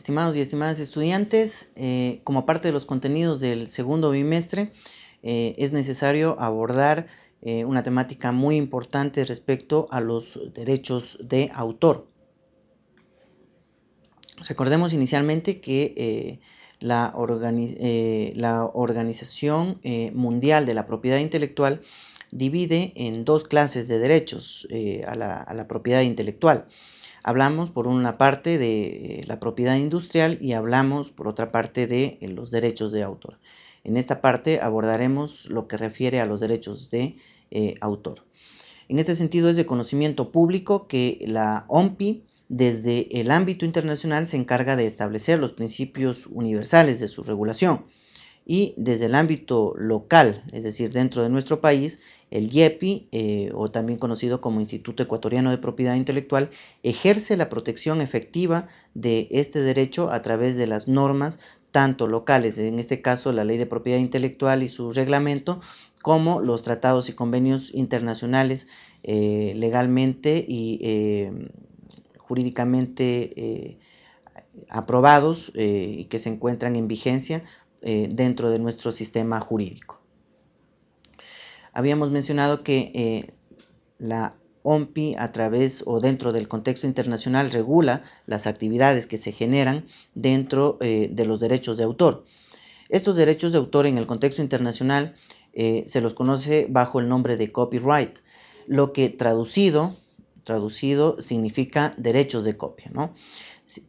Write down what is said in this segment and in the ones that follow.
Estimados y estimadas estudiantes, eh, como parte de los contenidos del segundo bimestre, eh, es necesario abordar eh, una temática muy importante respecto a los derechos de autor. Recordemos inicialmente que la, Organización Mundial de la Propiedad Intelectual divide en dos clases de derechos a la propiedad intelectual. Hablamos por una parte de eh, la propiedad industrial y hablamos por otra parte de eh, los derechos de autor. En esta parte abordaremos lo que refiere a los derechos de eh, autor. En este sentido es de conocimiento público que la OMPI desde el ámbito internacional se encarga de establecer los principios universales de su regulación y desde el ámbito local, es decir, dentro de nuestro país, el IEPI, eh, o también conocido como Instituto Ecuatoriano de Propiedad Intelectual, ejerce la protección efectiva de este derecho a través de las normas tanto locales, en este caso la Ley de Propiedad Intelectual y su reglamento, como los tratados y convenios internacionales eh, legalmente y eh, jurídicamente aprobados y que se encuentran en vigencia eh, dentro de nuestro sistema jurídico. Habíamos mencionado que eh, la OMPI a través o dentro del contexto internacional regula las actividades que se generan dentro eh, de los derechos de autor. Estos derechos de autor en el contexto internacional se los conoce bajo el nombre de copyright, lo que traducido, traducido significa derechos de copia. ¿no?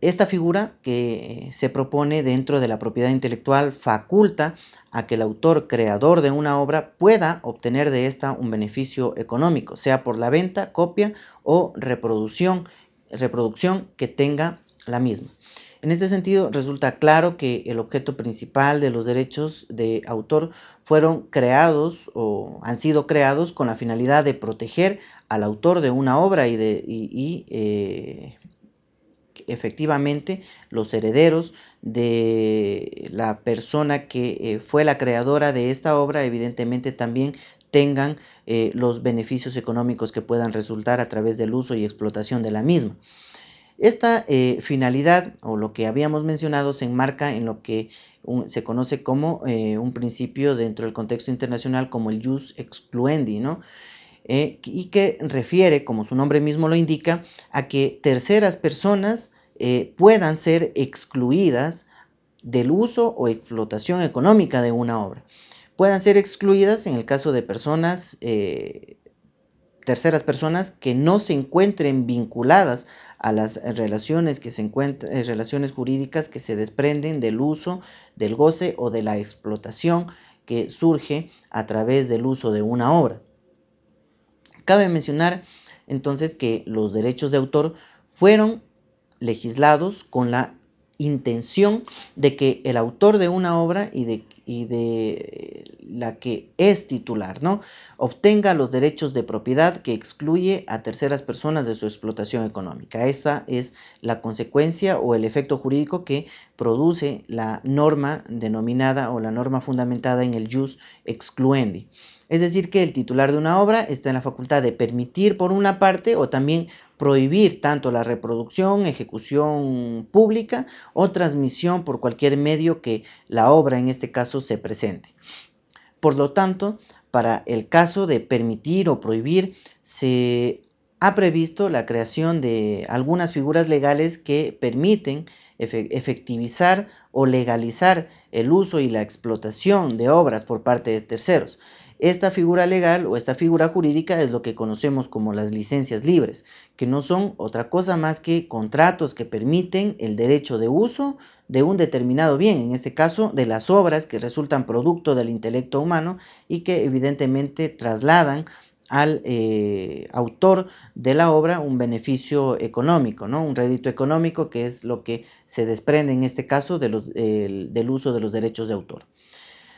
Esta figura que se propone dentro de la propiedad intelectual faculta a que el autor creador de una obra pueda obtener de esta un beneficio económico, sea por la venta, copia o reproducción, reproducción que tenga la misma. En este sentido, resulta claro que el objeto principal de los derechos de autor fueron creados o han sido creados con la finalidad de proteger al autor de una obra y, de, eh, efectivamente los herederos de la persona que eh, fue la creadora de esta obra evidentemente también tengan eh, los beneficios económicos que puedan resultar a través del uso y explotación de la misma. Esta eh, finalidad o lo que habíamos mencionado se enmarca en lo que se conoce como un principio dentro del contexto internacional como el jus excluendi, ¿no? Y que refiere, como su nombre mismo lo indica, a que terceras personas eh, puedan ser excluidas del uso o explotación económica de una obra. Puedan ser excluidas en el caso de personas, eh, terceras personas que no se encuentren vinculadas a las relaciones, que se encuentran, eh, relaciones jurídicas que se desprenden del uso, del goce o de la explotación que surge a través del uso de una obra. Cabe mencionar entonces que los derechos de autor fueron legislados con la intención de que el autor de una obra y de, de la que es titular, ¿no? obtenga los derechos de propiedad que excluye a terceras personas de su explotación económica. Esa es la consecuencia o el efecto jurídico que produce la norma denominada o la norma fundamentada en el jus excluendi. Es decir, que el titular de una obra está en la facultad de permitir por una parte o también prohibir tanto la reproducción, ejecución pública o transmisión por cualquier medio que la obra en este caso se presente. Por lo tanto, para el caso de permitir o prohibir, se ha previsto la creación de algunas figuras legales que permiten efectivizar o legalizar el uso y la explotación de obras por parte de terceros. Esta figura legal o esta figura jurídica es lo que conocemos como las licencias libres, que no son otra cosa más que contratos que permiten el derecho de uso de un determinado bien, en este caso de las obras que resultan producto del intelecto humano y que evidentemente trasladan al eh, autor de la obra un beneficio económico, ¿no? un rédito económico que es lo que se desprende en este caso del uso de los derechos de autor.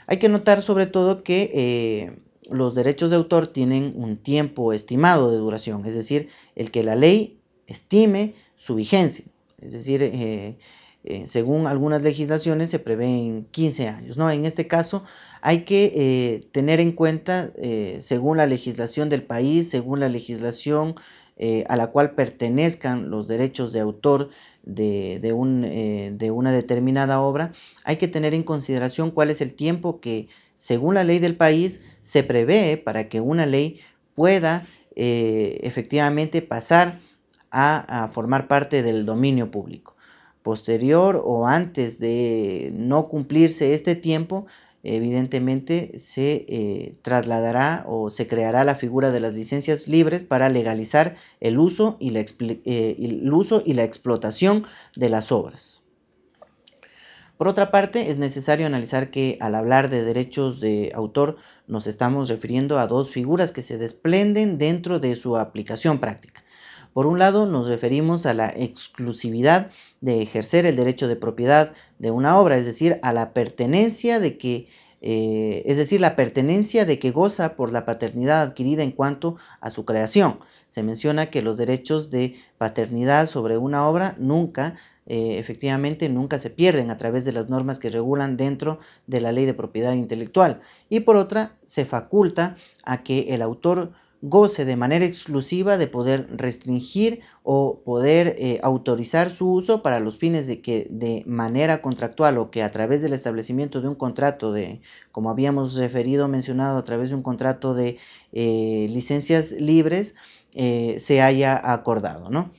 Hay que notar sobre todo que eh, los derechos de autor tienen un tiempo estimado de duración, es decir, el que la ley estime su vigencia. Es decir, eh, eh, según algunas legislaciones se prevén 15 años. ¿no? En este caso hay que tener en cuenta, según la legislación del país, según la legislación a la cual pertenezcan los derechos de autor de, eh, de, una determinada obra, hay que tener en consideración cuál es el tiempo que, según la ley del país, se prevé para que una ley pueda eh, efectivamente pasar a, formar parte del dominio público. Posterior o antes de no cumplirse este tiempo, evidentemente se eh, trasladará o se creará la figura de las licencias libres para legalizar el uso y la, eh, el uso y la explotación de las obras. Por otra parte, es necesario analizar que al hablar de derechos de autor nos estamos refiriendo a dos figuras que se desprenden dentro de su aplicación práctica. Por un lado, nos referimos a la exclusividad de ejercer el derecho de propiedad de una obra, es decir, a la pertenencia de que eh, es decir, la pertenencia de que goza por la paternidad adquirida en cuanto a su creación. Se menciona que los derechos de paternidad sobre una obra nunca, eh, efectivamente, nunca se pierden a través de las normas que regulan dentro de la ley de propiedad intelectual. Y por otra, se faculta a que el autor goce de manera exclusiva de poder restringir o poder eh, autorizar su uso para los fines de que de manera contractual o que a través del establecimiento de un contrato de, como habíamos referido, mencionado, a través de un contrato de eh, licencias libres, eh, se haya acordado, ¿no?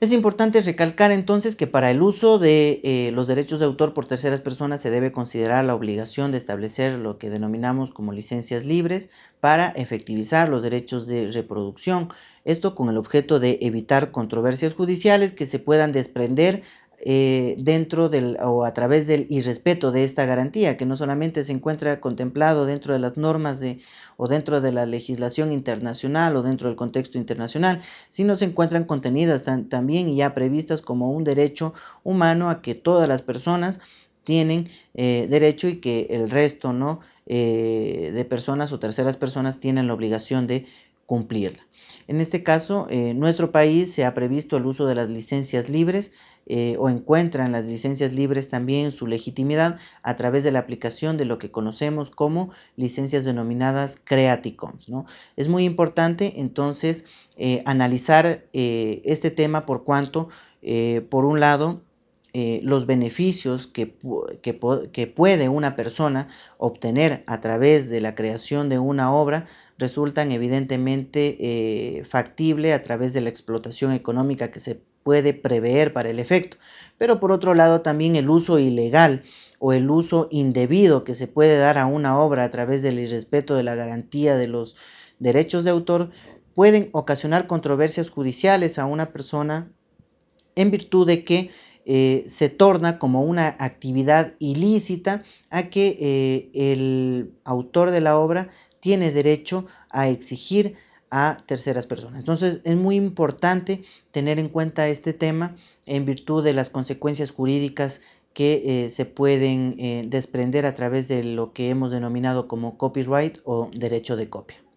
Es importante recalcar entonces que para el uso de eh, los derechos de autor por terceras personas se debe considerar la obligación de establecer lo que denominamos como licencias libres para efectivizar los derechos de reproducción. Esto con el objeto de evitar controversias judiciales que se puedan desprender eh, dentro del o a través del irrespeto de esta garantía, que no solamente se encuentra contemplado dentro de las normas de, o dentro de la legislación internacional o dentro del contexto internacional, sino se encuentran contenidas también y ya previstas como un derecho humano a que todas las personas tienen eh, derecho y que el resto ¿no? Eh, de personas o terceras personas tienen la obligación de cumplirla. En este caso, en nuestro país se ha previsto el uso de las licencias libres eh, o encuentran las licencias libres también su legitimidad a través de la aplicación de lo que conocemos como licencias denominadas Creative Commons. ¿no? Es muy importante entonces eh, analizar este tema por cuanto, por un lado, los beneficios que, que, puede una persona obtener a través de la creación de una obra resultan evidentemente eh, factible a través de la explotación económica que se puede prever para el efecto. Pero por otro lado también el uso ilegal o el uso indebido que se puede dar a una obra a través del irrespeto de la garantía de los derechos de autor pueden ocasionar controversias judiciales a una persona en virtud de que eh, se torna como una actividad ilícita a que eh, el autor de la obra tiene derecho a exigir a terceras personas. Entonces es muy importante tener en cuenta este tema en virtud de las consecuencias jurídicas que eh, se pueden eh, desprender a través de lo que hemos denominado como copyright o derecho de copia.